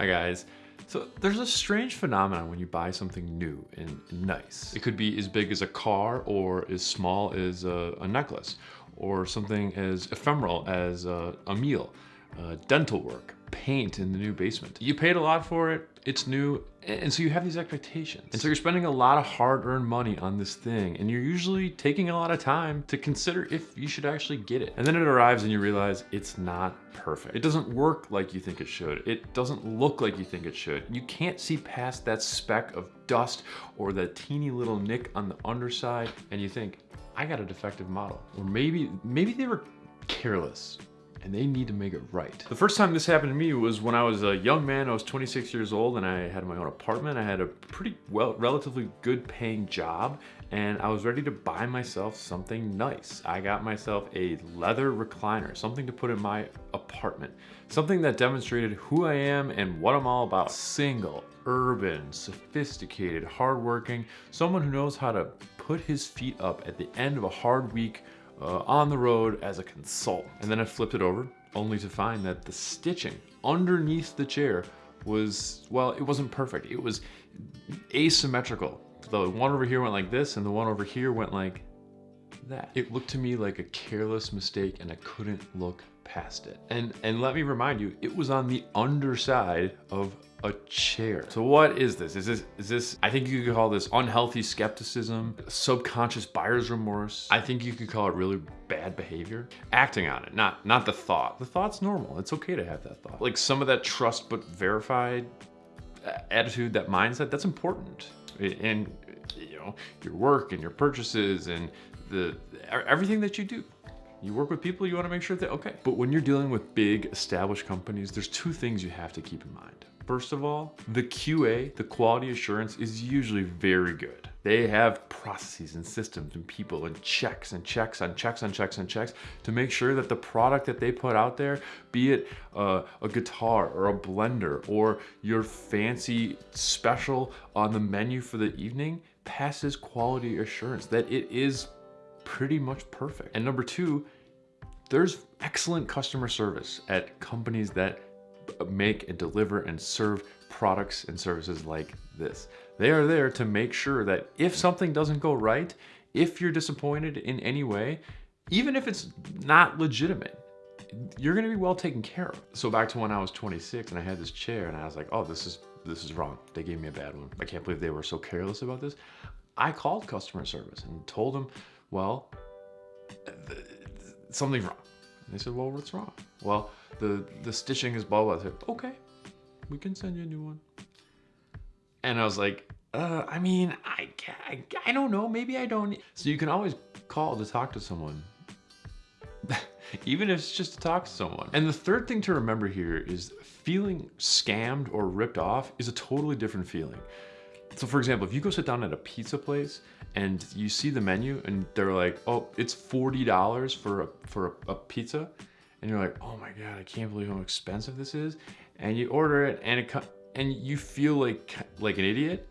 Hi guys. So there's a strange phenomenon when you buy something new and nice. It could be as big as a car or as small as a, a necklace or something as ephemeral as a, a meal, uh, dental work, paint in the new basement. You paid a lot for it, it's new, and so you have these expectations. And so you're spending a lot of hard-earned money on this thing, and you're usually taking a lot of time to consider if you should actually get it. And then it arrives and you realize it's not perfect. It doesn't work like you think it should. It doesn't look like you think it should. You can't see past that speck of dust or that teeny little nick on the underside, and you think, I got a defective model. Or maybe, maybe they were careless and they need to make it right. The first time this happened to me was when I was a young man, I was 26 years old and I had my own apartment. I had a pretty well, relatively good paying job and I was ready to buy myself something nice. I got myself a leather recliner, something to put in my apartment, something that demonstrated who I am and what I'm all about. Single, urban, sophisticated, hardworking, someone who knows how to put his feet up at the end of a hard week uh, on the road as a consultant. And then I flipped it over only to find that the stitching underneath the chair was, well, it wasn't perfect. It was asymmetrical. The one over here went like this and the one over here went like that. It looked to me like a careless mistake and I couldn't look past it. And, and let me remind you, it was on the underside of a chair. So what is this? Is this, is this, I think you could call this unhealthy skepticism, subconscious buyer's remorse. I think you could call it really bad behavior. Acting on it, not, not the thought. The thought's normal. It's okay to have that thought. Like some of that trust but verified attitude, that mindset, that's important. And you know, your work and your purchases and the everything that you do. You work with people, you wanna make sure that, okay. But when you're dealing with big established companies, there's two things you have to keep in mind. First of all, the QA, the quality assurance is usually very good. They have processes and systems and people and checks and checks on checks on checks and checks to make sure that the product that they put out there, be it uh, a guitar or a blender or your fancy special on the menu for the evening, passes quality assurance, that it is pretty much perfect. And number two, there's excellent customer service at companies that make and deliver and serve products and services like this. They are there to make sure that if something doesn't go right, if you're disappointed in any way, even if it's not legitimate, you're gonna be well taken care of. So back to when I was 26 and I had this chair and I was like, oh, this is this is wrong. They gave me a bad one. I can't believe they were so careless about this. I called customer service and told them, well, something's wrong. And they said, well, what's wrong? Well, the, the stitching is blah, blah. I said, okay, we can send you a new one. And I was like, uh, I mean, I, I, I don't know, maybe I don't. So you can always call to talk to someone, even if it's just to talk to someone. And the third thing to remember here is feeling scammed or ripped off is a totally different feeling. So for example, if you go sit down at a pizza place and you see the menu and they're like, oh, it's $40 for a, for a, a pizza. And you're like, oh my God, I can't believe how expensive this is. And you order it and it and you feel like, like an idiot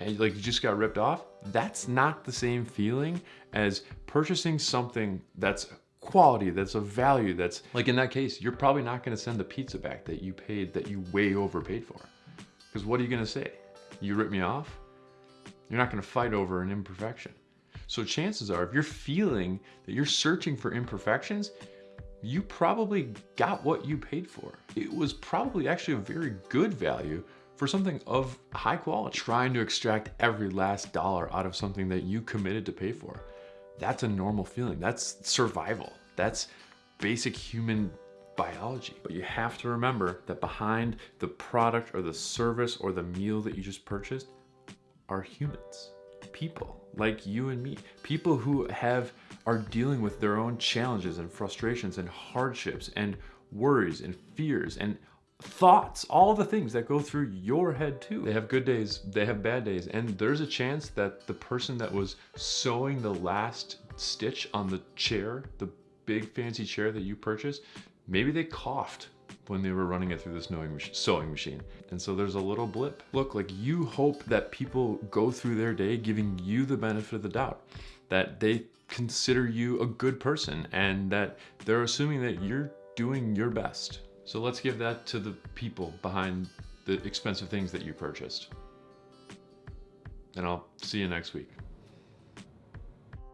and like you just got ripped off. That's not the same feeling as purchasing something that's quality, that's a value, that's like in that case, you're probably not gonna send the pizza back that you paid, that you way overpaid for. Because what are you gonna say? You rip me off? You're not gonna fight over an imperfection. So chances are, if you're feeling that you're searching for imperfections, you probably got what you paid for. It was probably actually a very good value for something of high quality. Trying to extract every last dollar out of something that you committed to pay for. That's a normal feeling. That's survival. That's basic human biology. But you have to remember that behind the product or the service or the meal that you just purchased are humans, people like you and me, people who have are dealing with their own challenges and frustrations and hardships and worries and fears and thoughts, all the things that go through your head too. They have good days, they have bad days, and there's a chance that the person that was sewing the last stitch on the chair, the big fancy chair that you purchased, maybe they coughed when they were running it through the sewing, sewing machine. And so there's a little blip. Look, like you hope that people go through their day giving you the benefit of the doubt, that they consider you a good person and that they're assuming that you're doing your best. So let's give that to the people behind the expensive things that you purchased. And I'll see you next week.